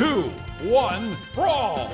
two, one, brawl!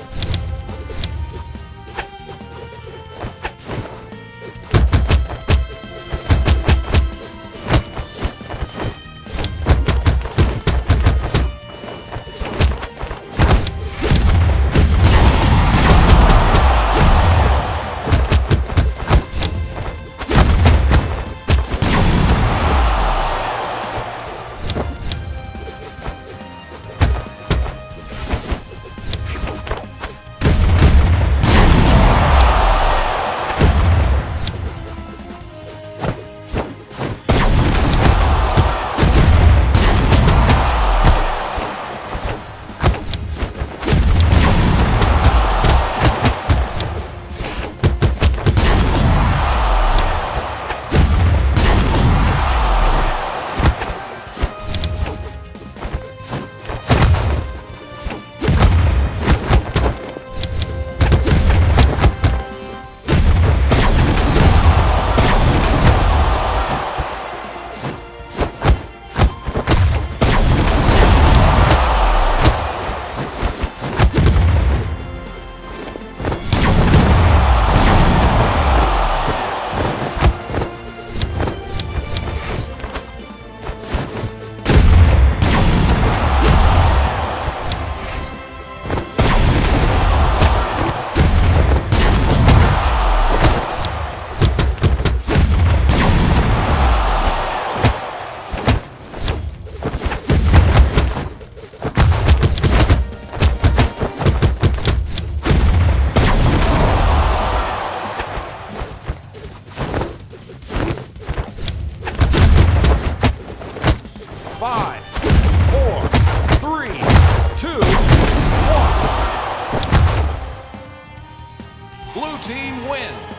Team wins.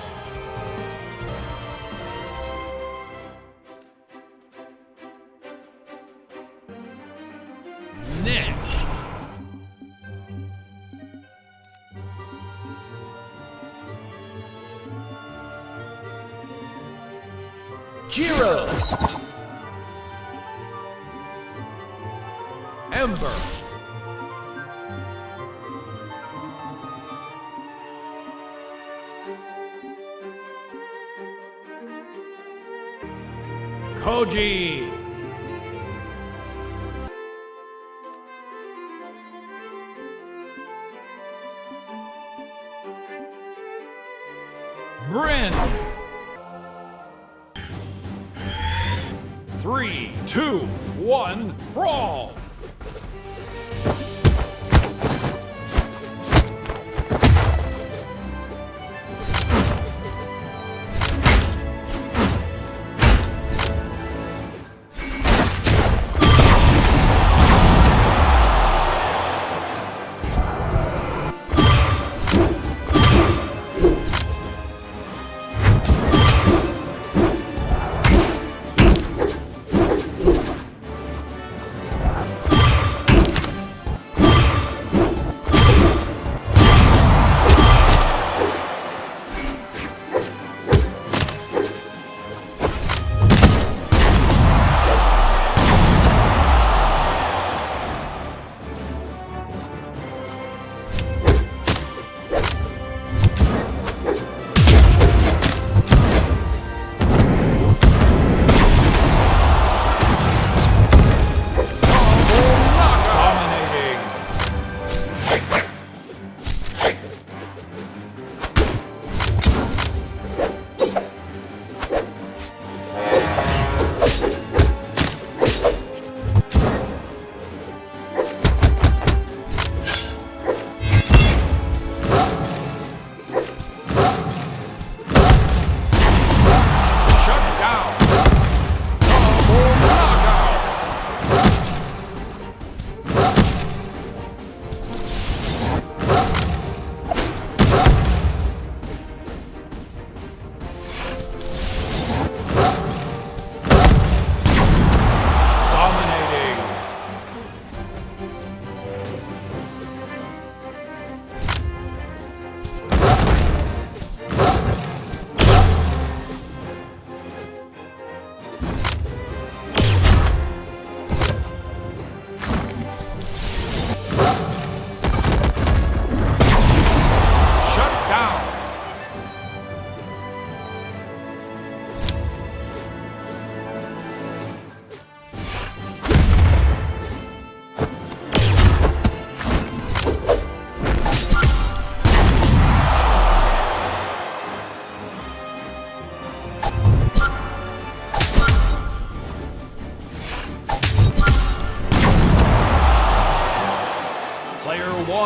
Next. Jiro! Ember. Koji. Grin. Three, two, one, brawl!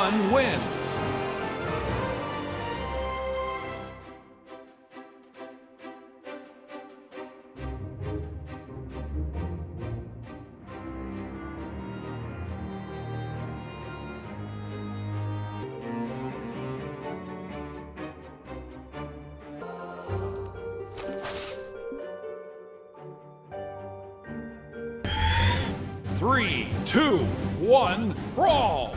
One wins. Three, two, one, brawl!